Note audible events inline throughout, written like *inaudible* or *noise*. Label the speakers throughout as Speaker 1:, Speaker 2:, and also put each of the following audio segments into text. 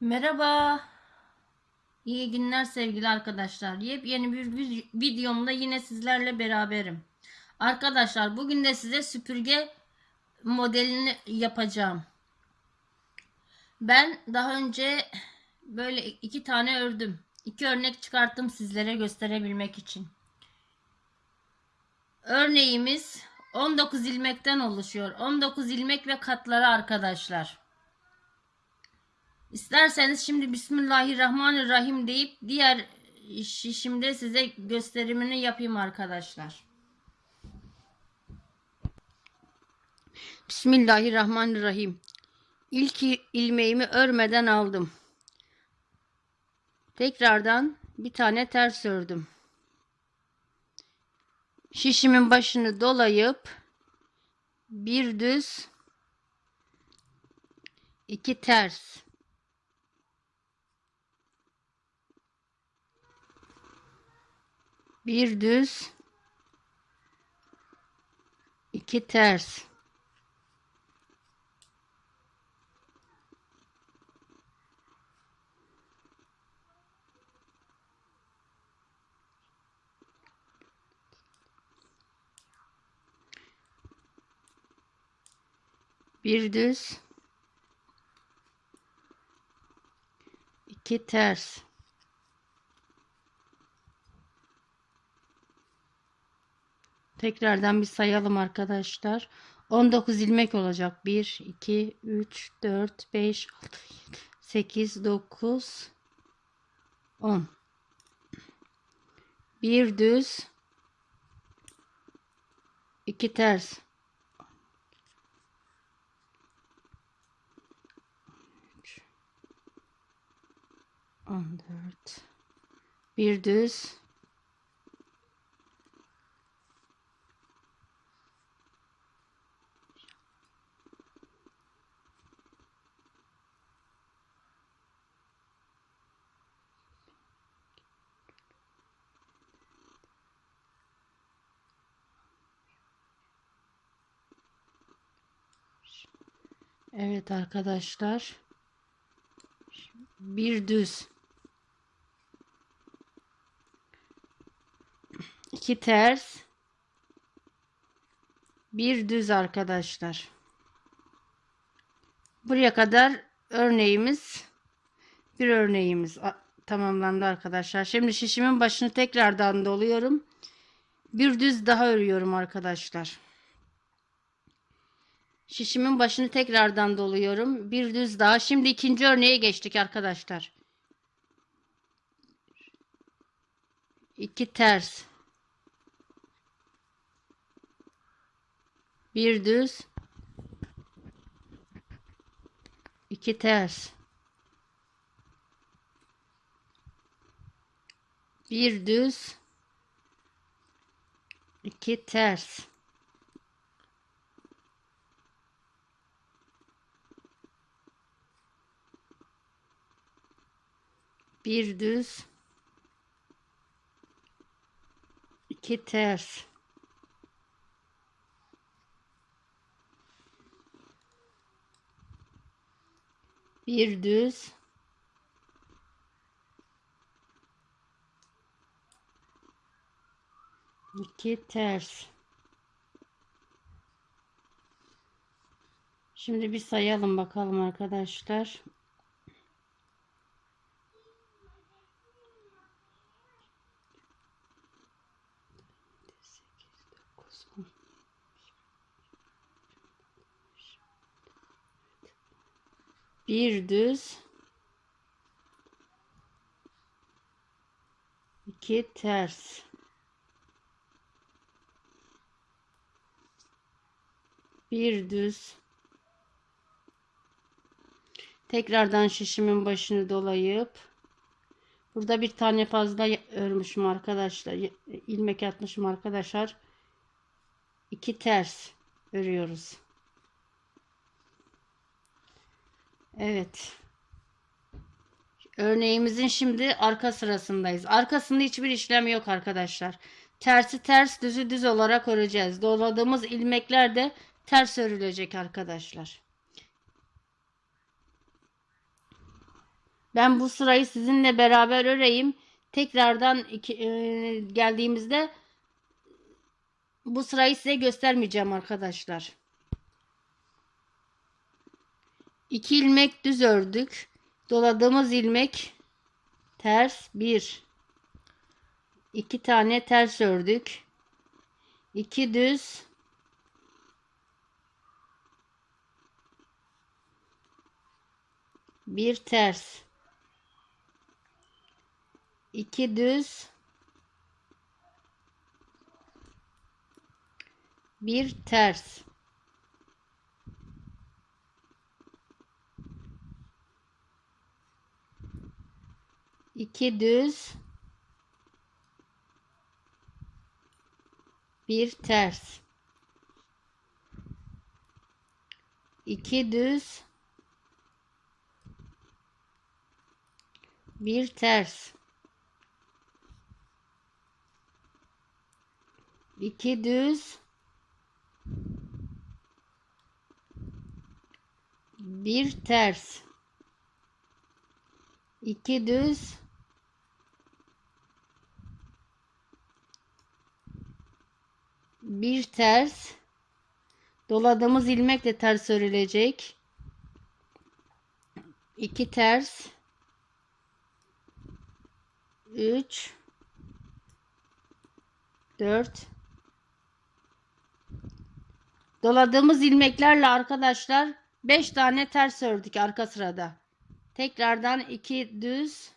Speaker 1: Merhaba. İyi günler sevgili arkadaşlar. Yepyeni bir vi- videomda yine sizlerle beraberim. Arkadaşlar bugün de size süpürge modelini yapacağım. Ben daha önce böyle iki tane ördüm. İki örnek çıkarttım sizlere gösterebilmek için. Örneğimiz 19 ilmekten oluşuyor. 19 ilmek ve katları arkadaşlar. İsterseniz şimdi Bismillahirrahmanirrahim deyip diğer şişimde size gösterimini yapayım arkadaşlar. Bismillahirrahmanirrahim. İlk ilmeğimi örmeden aldım. Tekrardan bir tane ters ördüm. Şişimin başını dolayıp bir düz iki ters bir düz. İki ters. Bir düz. İki ters Tekrardan bir sayalım arkadaşlar. 19 ilmek olacak. 1, 2, 3, 4, 5, 6, 7, 8, 9, 10. Bir düz, iki ters. 14. Bir düz, Evet arkadaşlar. Bir düz. iki ters. Bir düz arkadaşlar. Buraya kadar örneğimiz bir örneğimiz tamamlandı arkadaşlar. Şimdi şişimin başını tekrardan doluyorum. Bir düz daha örüyorum arkadaşlar. Şişimin başını tekrardan doluyorum. Bir düz daha. Şimdi ikinci örneğe geçtik arkadaşlar. İki ters. Bir düz. iki ters. Bir düz. iki ters. Bir düz. İki ters. Bir düz. İki ters. Şimdi bir sayalım bakalım arkadaşlar. Bir düz. iki ters. Bir düz. Tekrardan şişimin başını dolayıp burada bir tane fazla örmüşüm arkadaşlar. ilmek atmışım arkadaşlar iki ters örüyoruz. Evet. Örneğimizin şimdi arka sırasındayız. Arkasında hiçbir işlem yok arkadaşlar. Tersi ters düzü düz olarak öreceğiz. Doladığımız ilmekler de ters örülecek arkadaşlar. Ben bu sırayı sizinle beraber öreyim. Tekrardan iki, e, geldiğimizde bu sırayı size göstermeyeceğim arkadaşlar. 2 ilmek düz ördük. Doladığımız ilmek ters 1 2 tane ters ördük. 2 düz. Bir ters. 2 düz. Bir ters iki düz. Bir ters. İki düz. Bir ters. İki düz. Bir ters. İki düz bir ters. Doladığımız ilmekle ters örülecek. İki ters. 3 4 Doladığımız ilmeklerle arkadaşlar 5 tane ters ördük arka sırada. Tekrardan 2 düz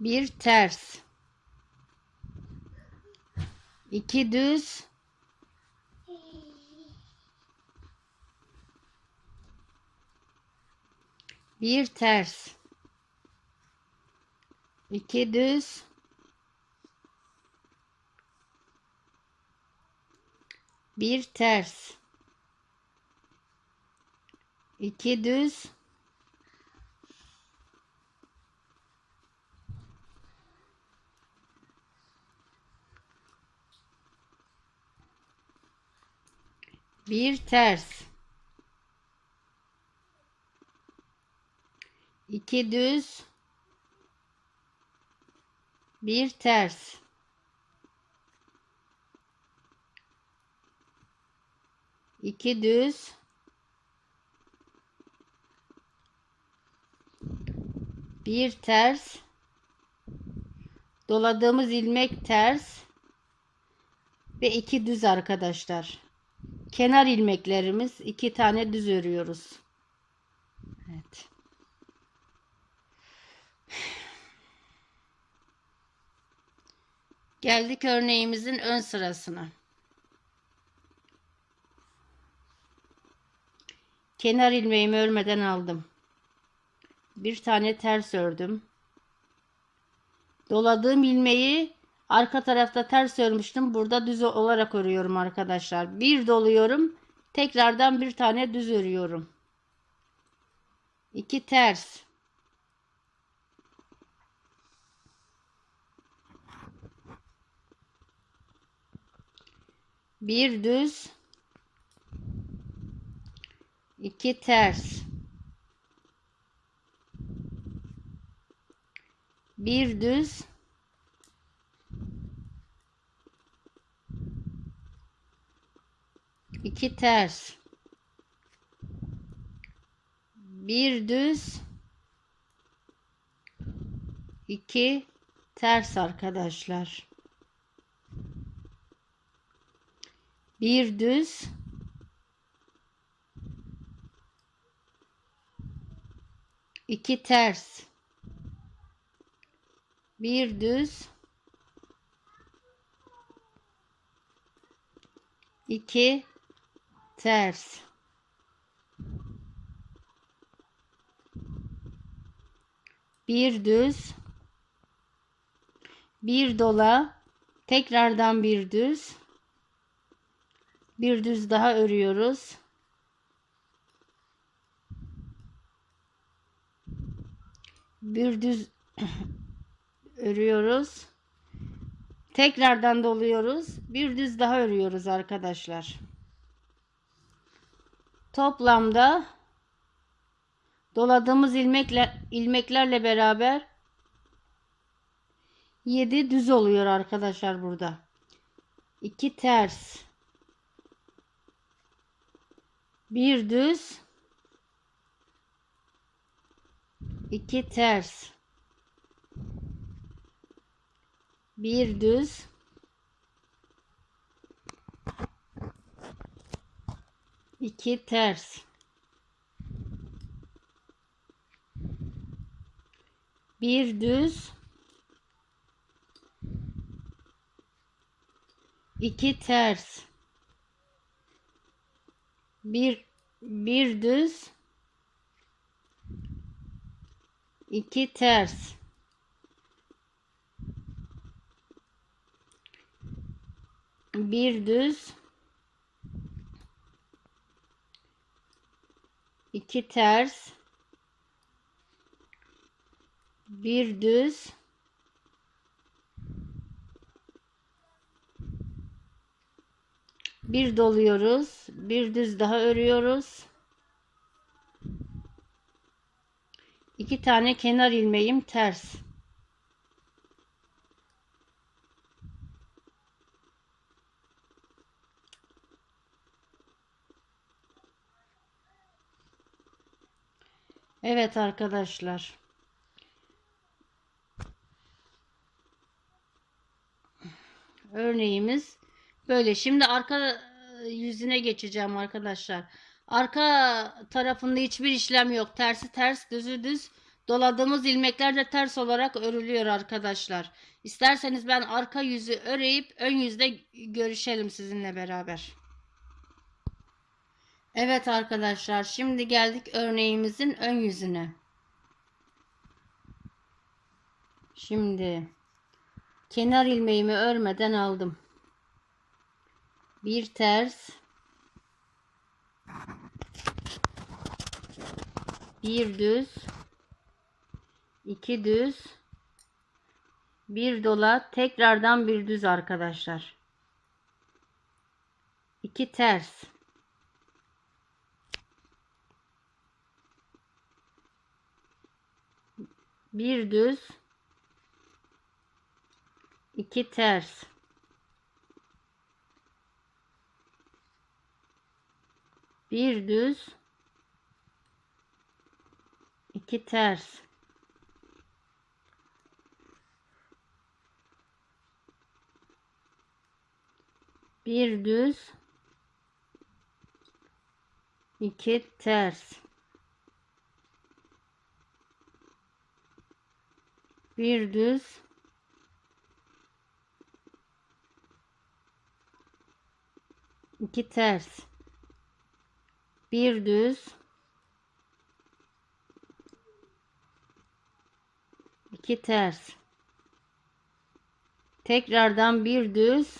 Speaker 1: bir ters. 2 düz. Bir ters. 2 düz. Bir ters. İki düz bir ters. İki düz. Bir ters. İki düz. Bir ters. Doladığımız ilmek ters. Ve iki düz arkadaşlar kenar ilmeklerimiz iki tane düz örüyoruz evet geldik örneğimizin ön sırasına kenar ilmeğimi örmeden aldım. Bir tane ters ördüm. Doladığım ilmeği arka tarafta ters örmüştüm. Burada düz olarak örüyorum arkadaşlar. Bir doluyorum. Tekrardan bir tane düz örüyorum. İki ters. Bir düz. 2 ters bir düz iki ters. Bir düz. İki ters arkadaşlar. Bir düz. İki ters. Bir düz. İki ters bir düz bir dola tekrardan bir düz bir düz daha örüyoruz bir düz *clears throat* örüyoruz. Tekrardan doluyoruz. Bir düz daha örüyoruz arkadaşlar. Toplamda doladığımız ilmekle ilmeklerle beraber 7 düz oluyor arkadaşlar burada. 2 ters. Bir düz. 2 ters. Bir düz. İki ters. Bir düz. iki ters. Bir bir düz. iki ters. Bir düz. İki ters. Bir düz. Bir doluyoruz. Bir düz daha örüyoruz. İki tane kenar ilmeğim ters. Evet arkadaşlar. Örneğimiz böyle. Şimdi arka yüzüne geçeceğim arkadaşlar. Arka tarafında hiçbir işlem yok. Tersi ters, düzü düz. Doladığımız ilmekler de ters olarak örülüyor arkadaşlar. İsterseniz ben arka yüzü öreyip ön yüzde görüşelim sizinle beraber. Evet arkadaşlar şimdi geldik örneğimizin ön yüzüne. Şimdi kenar ilmeğimi örmeden aldım. Bir ters bir düz iki düz bir dola tekrardan bir düz arkadaşlar. İki ters bir düz. İki ters. Bir düz. İki ters. Bir düz. İki ters bir düz. İki ters. Bir düz. İki ters. Tekrardan bir düz.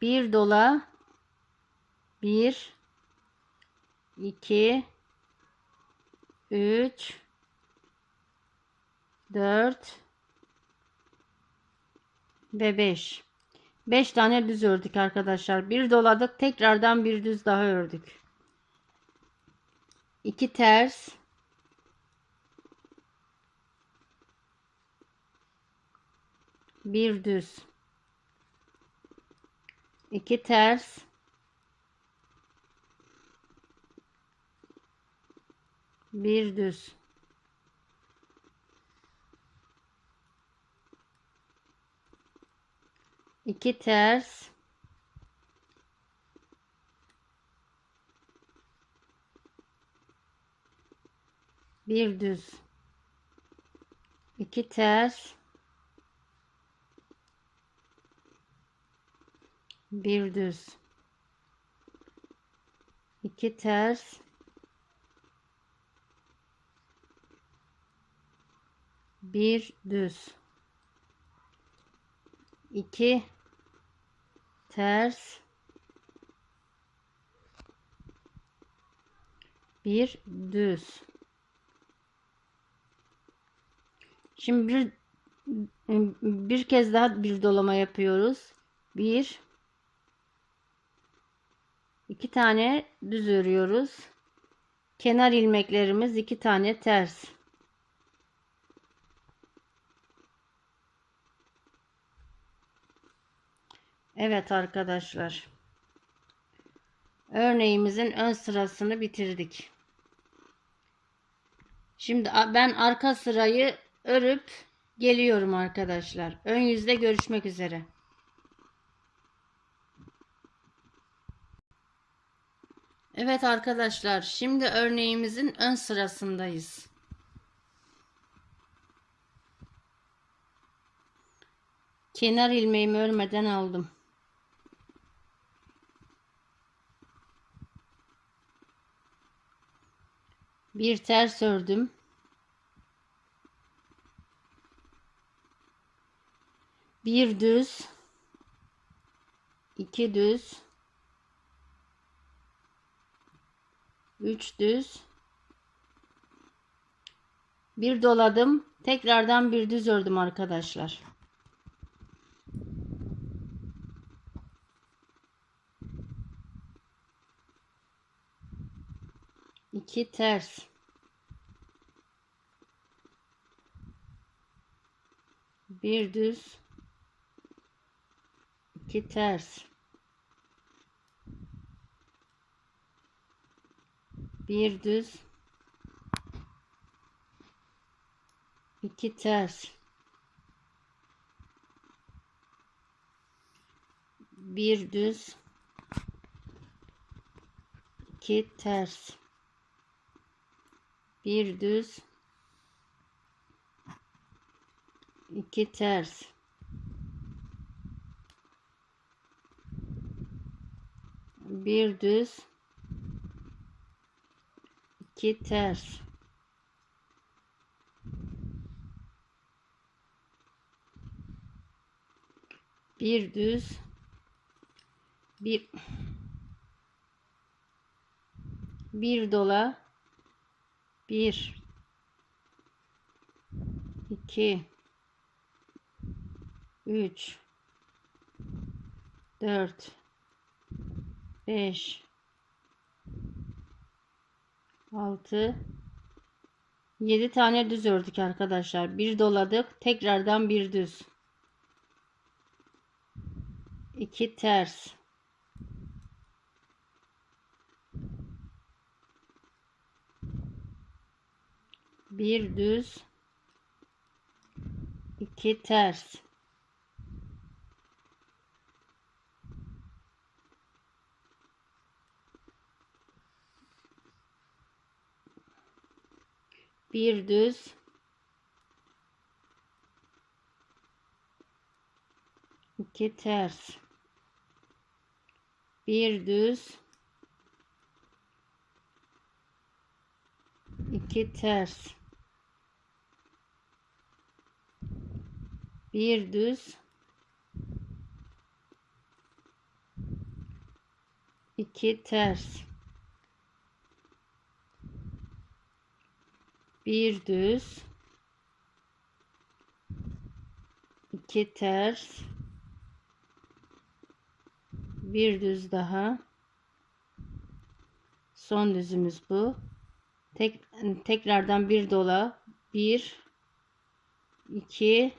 Speaker 1: Bir dola. Bir. İki. Üç 4 ve 5. 5 tane düz ördük arkadaşlar. Bir doladık. Tekrardan bir düz daha ördük. 2 ters. Bir düz. 2 ters. Bir düz. İki ters. Bir düz. İki ters. Bir düz. İki ters. Bir düz. İki ters bir düz şimdi bir bir kez daha bir dolama yapıyoruz bir iki tane düz örüyoruz. Kenar ilmeklerimiz iki tane ters. Evet arkadaşlar. Örneğimizin ön sırasını bitirdik. Şimdi ben arka sırayı örüp geliyorum arkadaşlar. Ön yüzde görüşmek üzere. Evet arkadaşlar, şimdi örneğimizin ön sırasındayız. Kenar ilmeğimi örmeden aldım. Bir ters ördüm. Bir düz, iki düz, üç düz, bir doladım. Tekrardan bir düz ördüm arkadaşlar. İki ters. Bir düz. iki ters. Bir düz. iki ters. Bir düz. iki ters. Bir düz. iki ters. Bir düz. iki ters. Bir düz. Bir bir dola. Bir. iki, üç, dört, beş, altı, yedi tane düz ördük arkadaşlar. Bir doladık. Tekrardan bir düz. iki ters. Bir düz. iki ters. Bir düz. iki ters. Bir düz. iki ters. Bir düz. iki ters. Bir düz. iki ters. Bir düz daha. Son düzümüz bu. Tek, tekrardan bir dola. Bir, iki,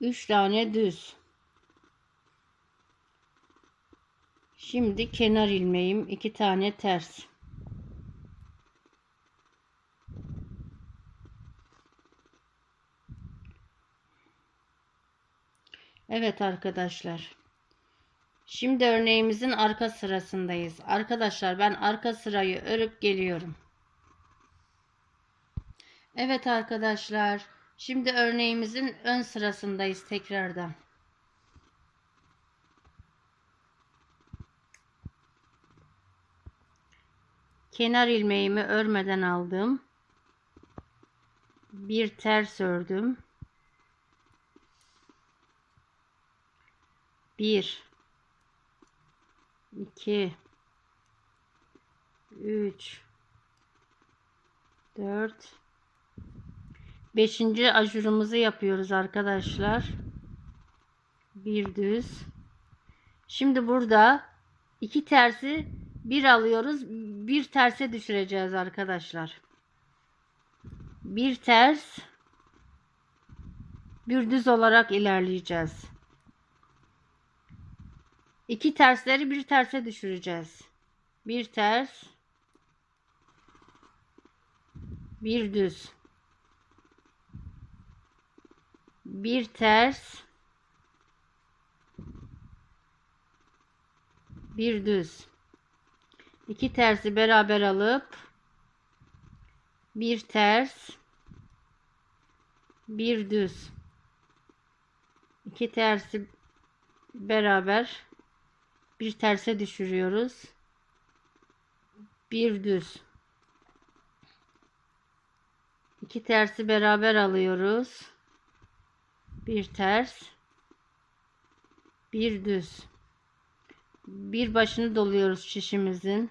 Speaker 1: üç tane düz. Şimdi kenar ilmeğim iki tane ters. Evet arkadaşlar. Şimdi örneğimizin arka sırasındayız. Arkadaşlar ben arka sırayı örüp geliyorum. Evet arkadaşlar. Şimdi örneğimizin ön sırasındayız tekrardan. Kenar ilmeğimi örmeden aldım. Bir ters ördüm. Bir, iki, üç, dört, beşinci ajurumuzu yapıyoruz arkadaşlar. Bir düz. Şimdi burada İki tersi bir alıyoruz. Bir terse düşüreceğiz arkadaşlar. Bir ters bir düz olarak ilerleyeceğiz. İki tersleri bir terse düşüreceğiz. Bir ters bir düz bir ters. Bir düz. İki tersi beraber alıp bir ters bir düz. İki tersi beraber bir terse düşürüyoruz. Bir düz. İki tersi beraber alıyoruz bir ters. Bir düz. Bir başını doluyoruz şişimizin.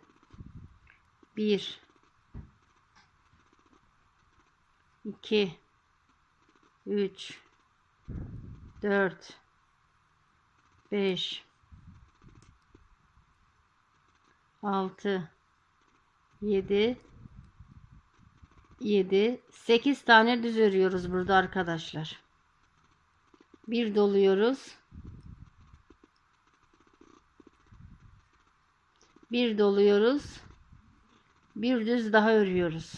Speaker 1: Bir. İki. Üç. Dört. Beş. Altı. Yedi. 7 8 tane düz örüyoruz burada arkadaşlar. Bir doluyoruz. Bir doluyoruz. Bir düz daha örüyoruz.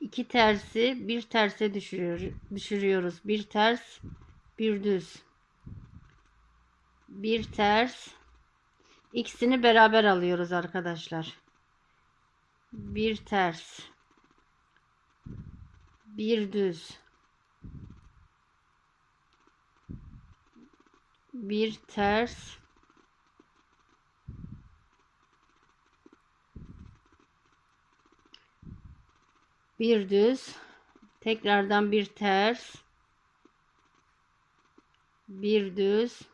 Speaker 1: İki tersi bir terse düşürüyor, düşürüyoruz. Bir ters, bir düz bir ters ikisini beraber alıyoruz arkadaşlar. Bir ters. Bir düz. Bir ters. Bir düz. Tekrardan bir ters. Bir düz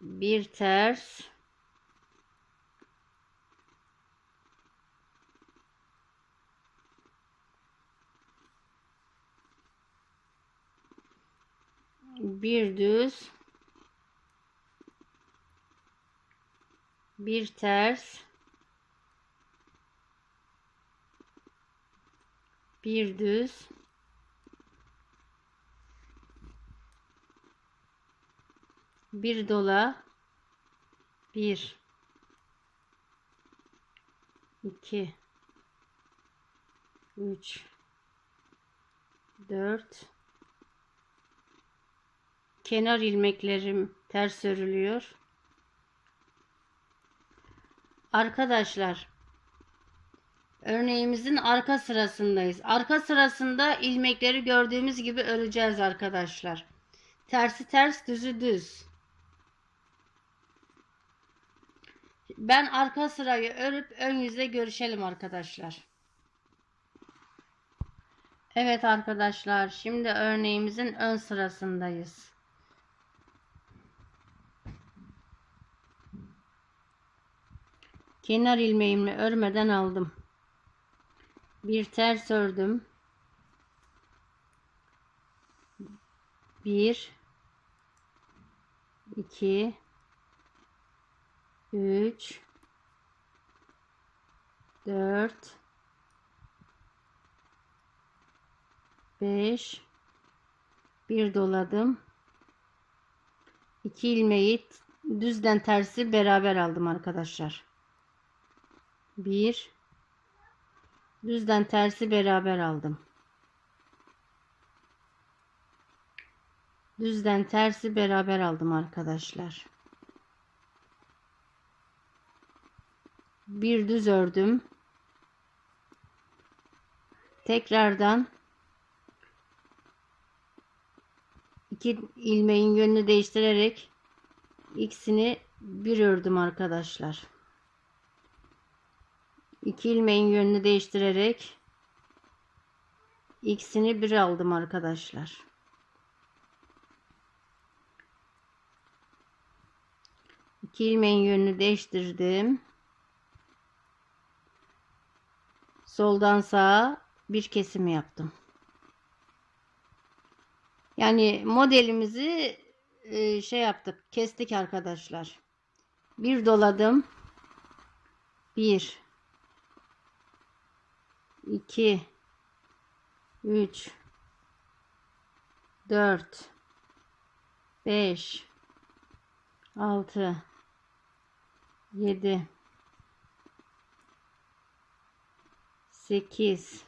Speaker 1: bir ters. Bir düz. Bir ters. Bir düz bir dola bir. İki. Üç. Dört. Kenar ilmeklerim ters örülüyor. Arkadaşlar örneğimizin arka sırasındayız. Arka sırasında ilmekleri gördüğümüz gibi öreceğiz arkadaşlar. Tersi ters düzü düz Ben arka sırayı örüp ön yüzle görüşelim arkadaşlar. Evet arkadaşlar şimdi örneğimizin ön sırasındayız. Kenar ilmeğimi örmeden aldım. Bir ters ördüm. Bir, iki, 3 4 5 bir doladım. 2 ilmeği düzden tersi beraber aldım arkadaşlar. 1 düzden tersi beraber aldım. Düzden tersi beraber aldım arkadaşlar bir düz ördüm. Tekrardan iki ilmeğin yönünü değiştirerek ikisini bir ördüm arkadaşlar. İki ilmeğin yönünü değiştirerek ikisini bir aldım arkadaşlar. İki ilmeğin yönünü değiştirdim. Soldan sağa bir kesim yaptım. Yani modelimizi e, şey yaptık, kestik arkadaşlar. Bir doladım. Bir, iki, üç, dört, beş, altı, yedi, sekiz,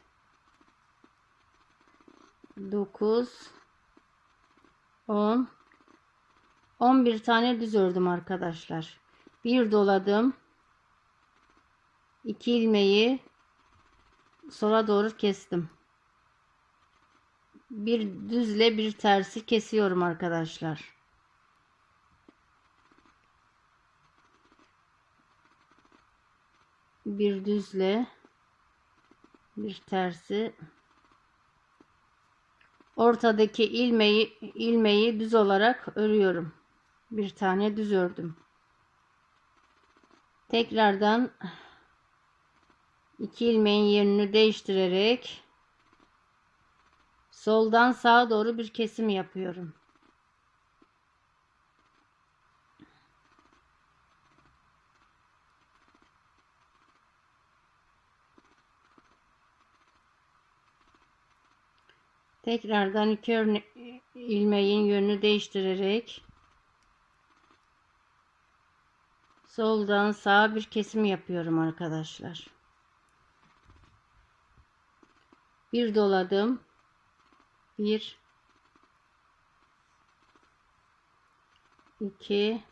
Speaker 1: dokuz, on, on bir tane düz ördüm arkadaşlar. Bir doladım. İki ilmeği sola doğru kestim. Bir düzle bir tersi kesiyorum arkadaşlar. Bir düzle bir tersi ortadaki ilmeği ilmeği düz olarak örüyorum. Bir tane düz ördüm. Tekrardan iki ilmeğin yerini değiştirerek soldan sağa doğru bir kesim yapıyorum. Tekrardan iki örne ilmeğin yönünü değiştirerek soldan sağa bir kesim yapıyorum arkadaşlar. Bir doladım. Bir iki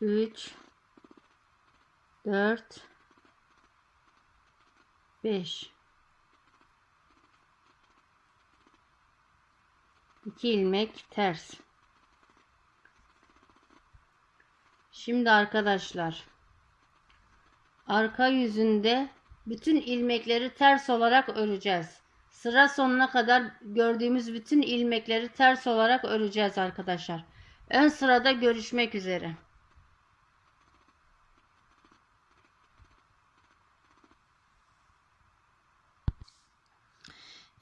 Speaker 1: üç dört beş 2 ilmek ters. Şimdi arkadaşlar arka yüzünde bütün ilmekleri ters olarak öreceğiz. Sıra sonuna kadar gördüğümüz bütün ilmekleri ters olarak öreceğiz arkadaşlar. Ön sırada görüşmek üzere.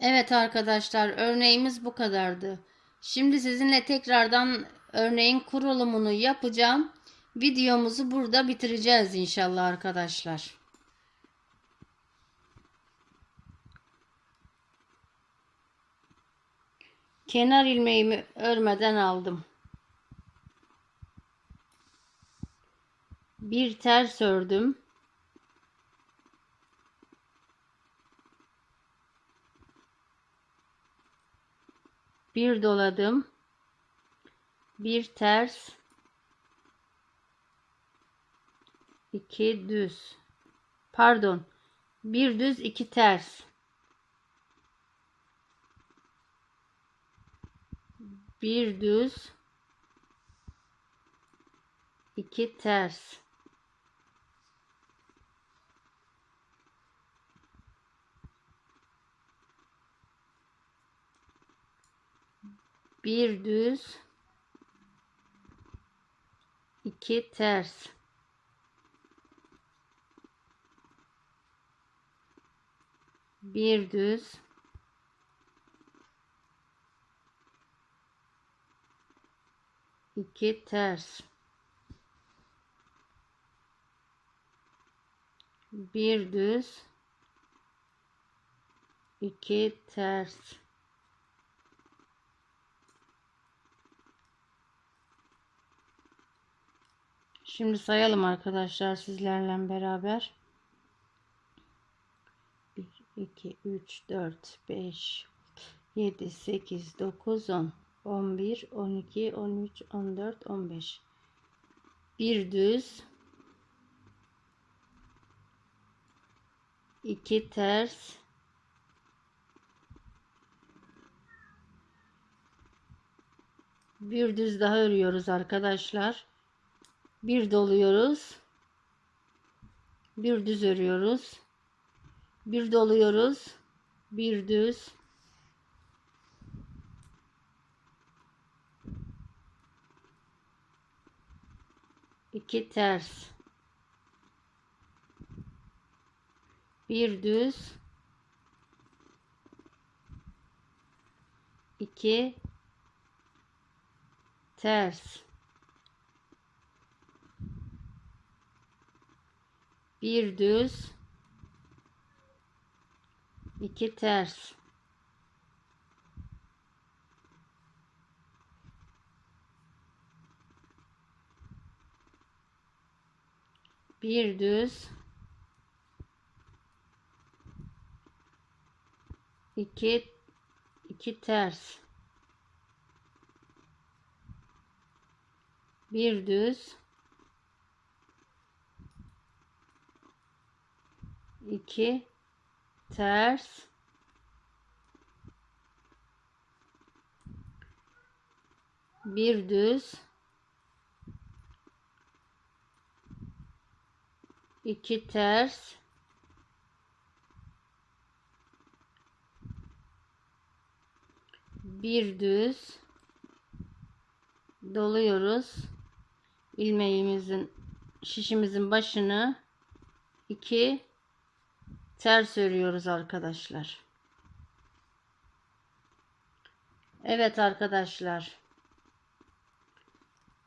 Speaker 1: Evet arkadaşlar örneğimiz bu kadardı. Şimdi sizinle tekrardan örneğin kurulumunu yapacağım. Videomuzu burada bitireceğiz inşallah arkadaşlar. Kenar ilmeğimi örmeden aldım. Bir ters ördüm. Bir doladım. Bir ters. İki düz. Pardon. Bir düz iki ters. Bir düz. İki ters bir düz. İki ters. Bir düz. İki ters. Bir düz. İki ters Şimdi sayalım arkadaşlar sizlerle beraber. 1, 2, 3, 4, 5, 7, 8, 9, 10, 11, 12, 13, 14, 15. Bir düz. iki ters. Bir düz daha örüyoruz arkadaşlar bir doluyoruz. Bir düz örüyoruz. Bir doluyoruz. Bir düz. İki ters. Bir düz. iki ters. Bir düz. iki ters. Bir düz. iki iki ters. Bir düz. İki ters. Bir düz. iki ters. bir düz doluyoruz ilmeğimizin şişimizin başını iki ters örüyoruz arkadaşlar Evet arkadaşlar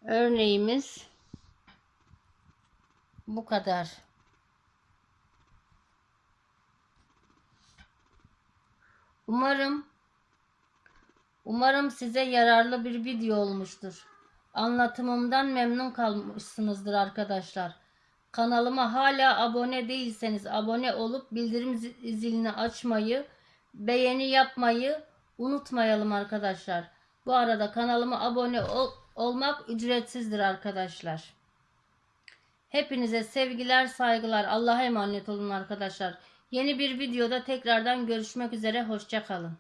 Speaker 1: örneğimiz bu kadar Umarım Umarım size yararlı bir video olmuştur. Anlatımımdan memnun kalmışsınızdır arkadaşlar. Kanalıma hala abone değilseniz abone olup bildirim zi- zilini açmayı, beğeni yapmayı unutmayalım arkadaşlar. Bu arada kanalıma abone ol- olmak ücretsizdir arkadaşlar. Hepinize sevgiler, saygılar. Allah'a emanet olun arkadaşlar. Yeni bir videoda tekrardan görüşmek üzere. Hoşçakalın.